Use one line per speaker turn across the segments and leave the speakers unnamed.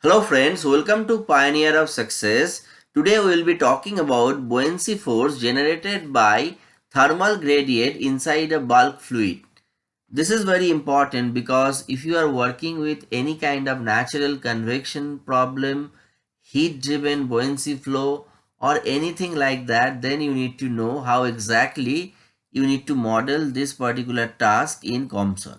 Hello friends, welcome to Pioneer of Success. Today we will be talking about buoyancy force generated by thermal gradient inside a bulk fluid. This is very important because if you are working with any kind of natural convection problem, heat driven buoyancy flow or anything like that, then you need to know how exactly you need to model this particular task in COMSOL.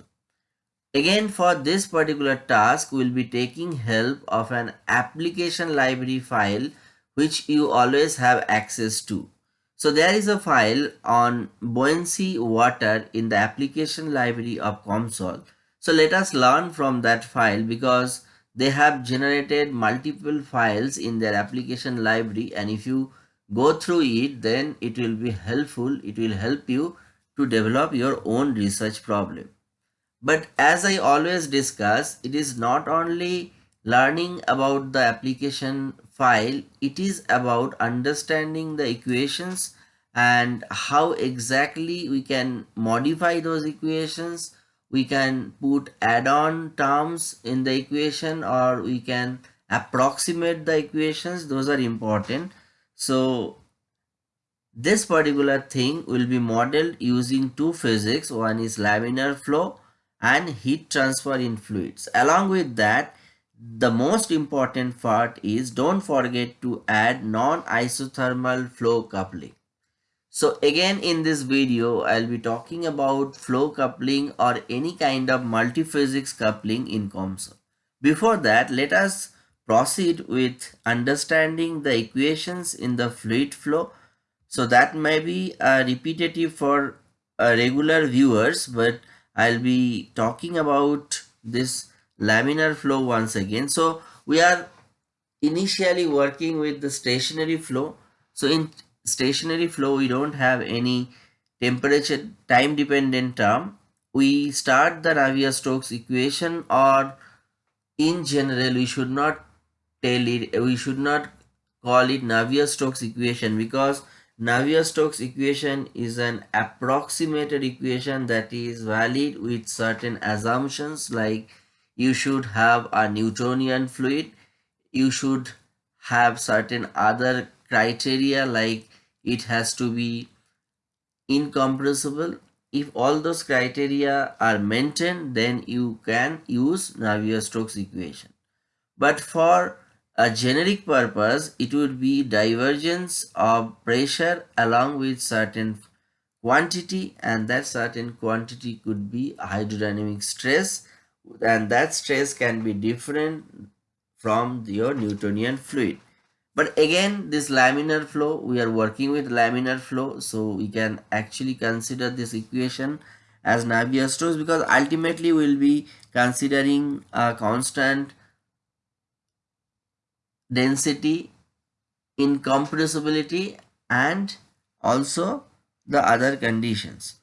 Again for this particular task we will be taking help of an application library file which you always have access to. So there is a file on buoyancy water in the application library of COMSOL. So let us learn from that file because they have generated multiple files in their application library and if you go through it then it will be helpful. It will help you to develop your own research problem. But as I always discuss, it is not only learning about the application file, it is about understanding the equations and how exactly we can modify those equations. We can put add-on terms in the equation or we can approximate the equations. Those are important. So this particular thing will be modeled using two physics. One is laminar flow and heat transfer in fluids. Along with that, the most important part is don't forget to add non-isothermal flow coupling. So again in this video, I'll be talking about flow coupling or any kind of multiphysics coupling in COMSOL. Before that, let us proceed with understanding the equations in the fluid flow. So that may be uh, repetitive for uh, regular viewers, but I'll be talking about this laminar flow once again. So we are initially working with the stationary flow. So in stationary flow, we don't have any temperature time dependent term. We start the Navier-Stokes equation or in general, we should not tell it, we should not call it Navier-Stokes equation because Navier-Stokes equation is an approximated equation that is valid with certain assumptions like you should have a Newtonian fluid, you should have certain other criteria like it has to be incompressible. If all those criteria are maintained, then you can use Navier-Stokes equation. But for a generic purpose, it would be divergence of pressure along with certain quantity and that certain quantity could be hydrodynamic stress and that stress can be different from your Newtonian fluid. But again, this laminar flow, we are working with laminar flow, so we can actually consider this equation as Navier-Stokes because ultimately we will be considering a constant density, incompressibility and also the other conditions.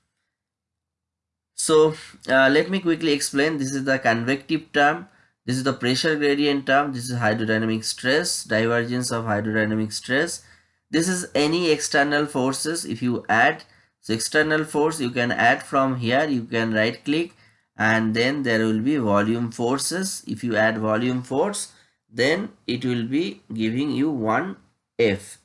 So uh, let me quickly explain. This is the convective term. This is the pressure gradient term. This is hydrodynamic stress, divergence of hydrodynamic stress. This is any external forces. If you add so external force, you can add from here. You can right click and then there will be volume forces. If you add volume force, then it will be giving you one F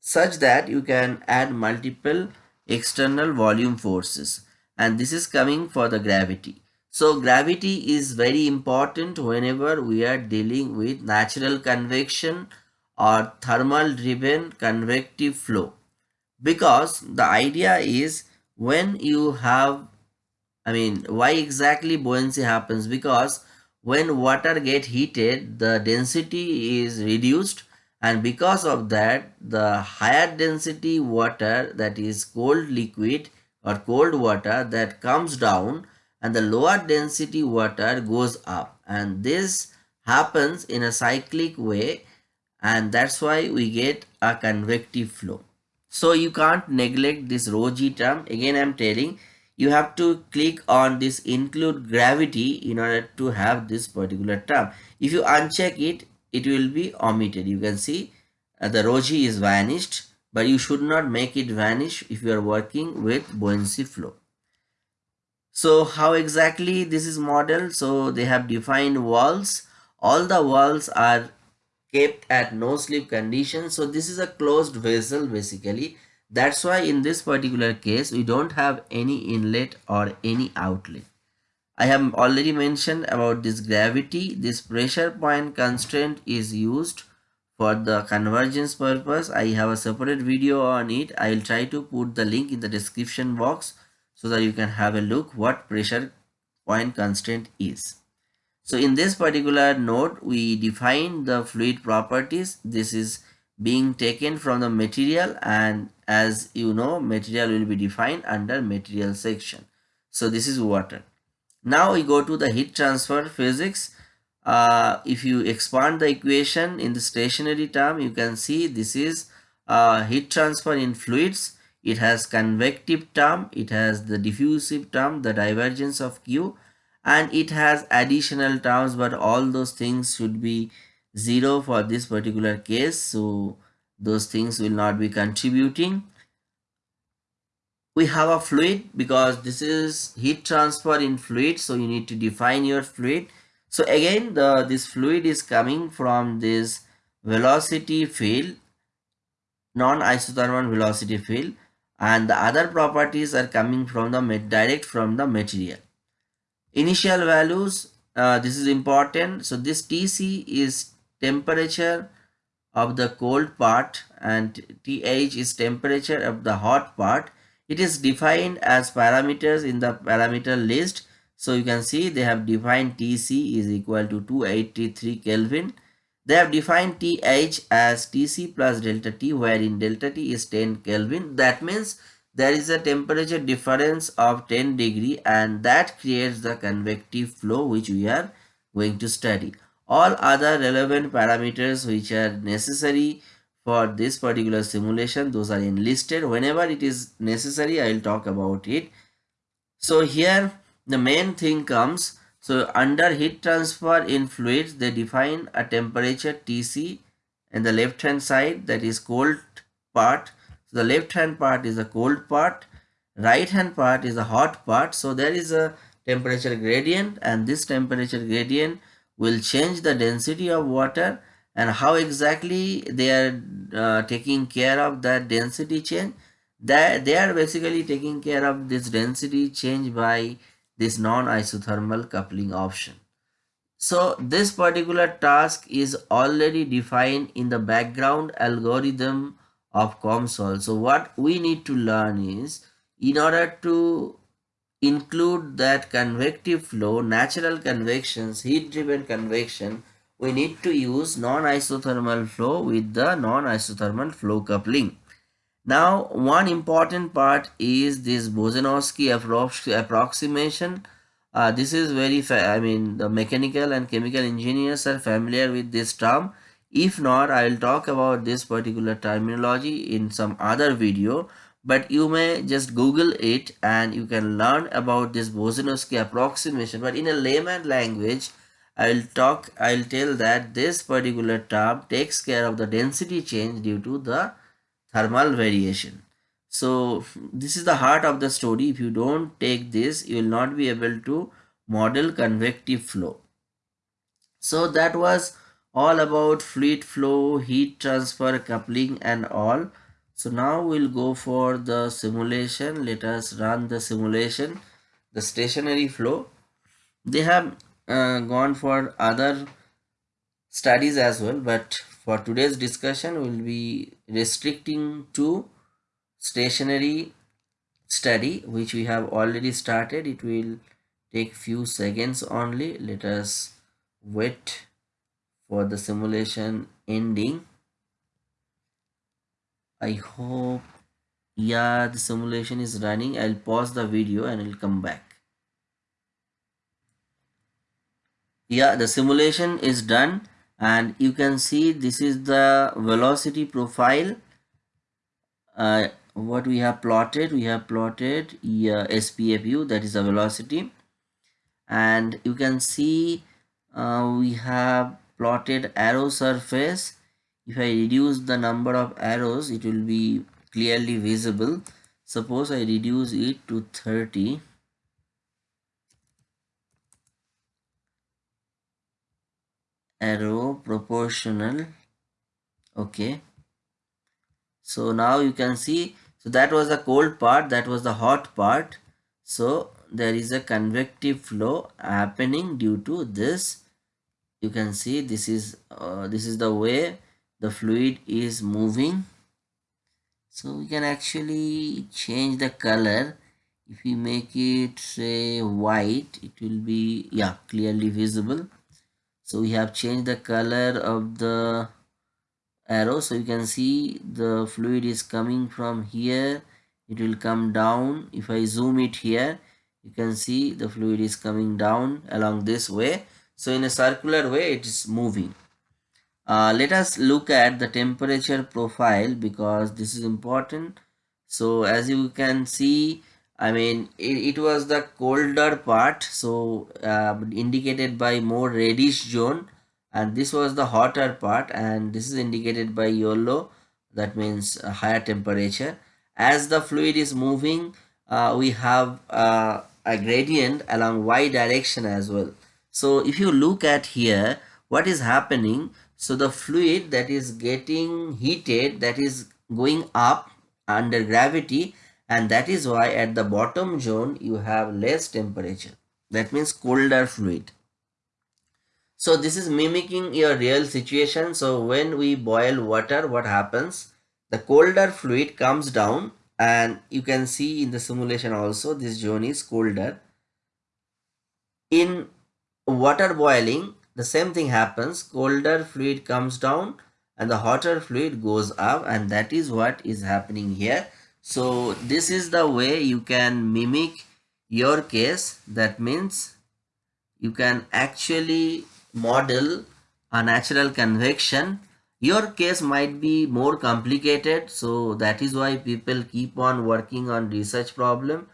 such that you can add multiple external volume forces. And this is coming for the gravity. So gravity is very important whenever we are dealing with natural convection or thermal driven convective flow. Because the idea is when you have I mean why exactly buoyancy happens? Because when water get heated the density is reduced and because of that the higher density water that is cold liquid or cold water that comes down and the lower density water goes up and this happens in a cyclic way and that's why we get a convective flow. So you can't neglect this rho g term again I'm telling you have to click on this include gravity in order to have this particular term. If you uncheck it, it will be omitted. You can see uh, the g is vanished, but you should not make it vanish if you are working with buoyancy flow. So how exactly this is modeled? So they have defined walls all the walls are kept at no slip condition so this is a closed vessel basically that's why in this particular case we don't have any inlet or any outlet I have already mentioned about this gravity. This pressure point constraint is used for the convergence purpose. I have a separate video on it. I will try to put the link in the description box so that you can have a look what pressure point constraint is. So in this particular node, we define the fluid properties. This is being taken from the material and as you know, material will be defined under material section. So this is water. Now we go to the heat transfer physics. Uh, if you expand the equation in the stationary term, you can see this is uh, heat transfer in fluids. It has convective term, it has the diffusive term, the divergence of Q and it has additional terms but all those things should be zero for this particular case. So those things will not be contributing. We have a fluid because this is heat transfer in fluid so you need to define your fluid. So again the this fluid is coming from this velocity field non-isothermal velocity field and the other properties are coming from the direct from the material. Initial values uh, this is important. So this tc is temperature of the cold part and th is temperature of the hot part. It is defined as parameters in the parameter list. So you can see they have defined tc is equal to 283 kelvin. They have defined th as tc plus delta t wherein delta t is 10 kelvin. That means there is a temperature difference of 10 degree and that creates the convective flow which we are going to study all other relevant parameters which are necessary for this particular simulation those are enlisted. Whenever it is necessary i will talk about it. So here the main thing comes. So under heat transfer in fluids they define a temperature tc and the left hand side that is cold part. So the left hand part is the cold part right hand part is the hot part. So there is a temperature gradient and this temperature gradient will change the density of water and how exactly they are uh, taking care of that density change that they are basically taking care of this density change by this non-isothermal coupling option so this particular task is already defined in the background algorithm of COMSOL. So what we need to learn is in order to include that convective flow, natural convections, heat driven convection, we need to use non-isothermal flow with the non-isothermal flow coupling. Now, one important part is this Boussinesq approximation. Uh, this is very, I mean, the mechanical and chemical engineers are familiar with this term. If not, I will talk about this particular terminology in some other video. But you may just Google it and you can learn about this Boussinesq approximation. But in a layman language, I'll talk, I'll tell that this particular term takes care of the density change due to the thermal variation. So this is the heart of the story. If you don't take this, you will not be able to model convective flow. So that was all about fluid flow, heat transfer, coupling and all. So now we'll go for the simulation. Let us run the simulation, the stationary flow. They have uh, gone for other studies as well but for today's discussion we'll be restricting to stationary study which we have already started it will take few seconds only let us wait for the simulation ending i hope yeah the simulation is running. I'll pause the video and i'll come back. Yeah the simulation is done and you can see this is the velocity profile. Uh, what we have plotted we have plotted yeah, SPFU that is the velocity. And you can see uh, we have plotted arrow surface if I reduce the number of arrows it will be clearly visible. Suppose I reduce it to 30 arrow proportional. Okay. So now you can see so that was the cold part that was the hot part. So there is a convective flow happening due to this. You can see this is uh, this is the way the fluid is moving. So we can actually change the color. If we make it say white it will be yeah clearly visible. So we have changed the color of the arrow. So you can see the fluid is coming from here. It will come down. If i zoom it here you can see the fluid is coming down along this way. So in a circular way it is moving uh, let us look at the temperature profile because this is important. So as you can see I mean it, it was the colder part so uh, indicated by more reddish zone and this was the hotter part and this is indicated by yellow that means higher temperature. As the fluid is moving uh, we have uh, a gradient along y direction as well. So if you look at here what is happening so the fluid that is getting heated that is going up under gravity and that is why at the bottom zone you have less temperature that means colder fluid so this is mimicking your real situation. So when we boil water, what happens? The colder fluid comes down and you can see in the simulation also this zone is colder. In water boiling, the same thing happens. Colder fluid comes down and the hotter fluid goes up and that is what is happening here. So this is the way you can mimic your case. That means you can actually model a natural convection your case might be more complicated so that is why people keep on working on research problem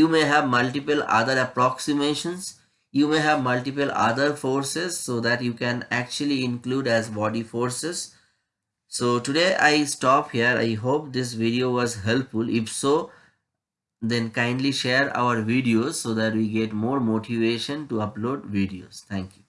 you may have multiple other approximations you may have multiple other forces so that you can actually include as body forces. So today i stop here. I hope this video was helpful. If so then kindly share our videos so that we get more motivation to upload videos. Thank you